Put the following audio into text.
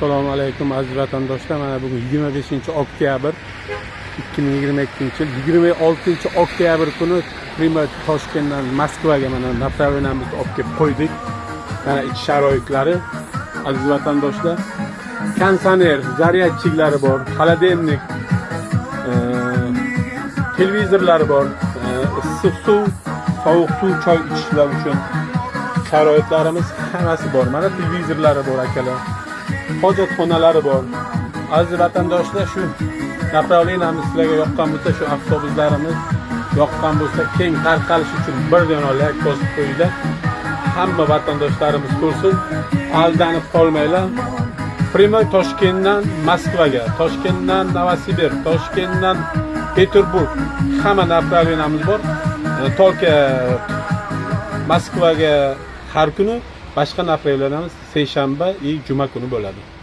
assalomu alaykum aziz vatandoshlar. Mana bugun 25 oktyabr 2022 yil 26 oktyabr kuni prima toshkentdan moskvaga mana направленiyamizni olib kelib qo'ydik. Mana ich sharoitlari aziz vatandoshlar. Konsoner zaryadchiklari bor холодильник e, televizorlari bor e, issiq suv sovuq suv choy ichishlar uchun sharoitlarimiz hammasi bor. Mana televizorlari bor akalar. Hojatxonalari bor. Aziz vatandoshlar shu направленiyamiz sizlarga yoqqan bo'lsa shu avtobuslarimiz yoqqan bo'lsa keng tarqalish uchun bir dona layk bosib qo'yinglar. Hamma vatandoshlarimiz ko'rsin aldanib qolmanglar. Прямой toshkentdan moskvaga toshkentdan novosibirsk toshkentdan peterburg hamma направленiyamiz bor. Только moskvaga har kuni boshqa направленiyamiz seshanba и juma kuni bo'ladi.